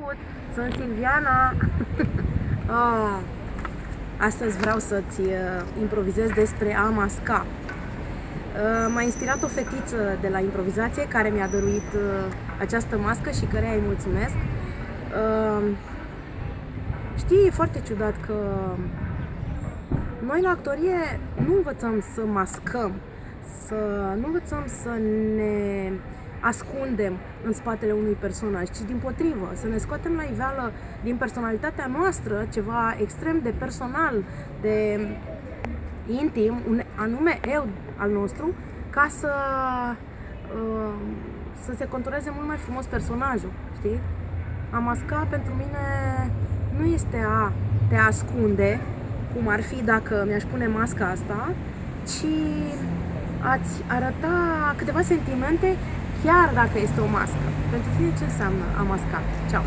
Salut! Sunt Silviana! oh, astăzi vreau să-ți uh, improvizez despre a masca. Uh, m-a inspirat o fetiță de la improvizație care mi-a dăruit uh, această mască și care îi mulțumesc. Uh, știi, e foarte ciudat că noi la actorie nu învățăm să mascăm, să nu învățăm să ne ascundem în spatele unui personaj, ci din potrivă, să ne scoatem la iveală din personalitatea noastră ceva extrem de personal, de intim, un anume eu al nostru, ca să, uh, să se contureze mult mai frumos personajul, știi? A masca pentru mine nu este a te ascunde, cum ar fi dacă mi-aș pune masca asta, ci ați arăta câteva sentimente chiar dacă este o mască. Pentru tine ce înseamnă a masca? Ceau!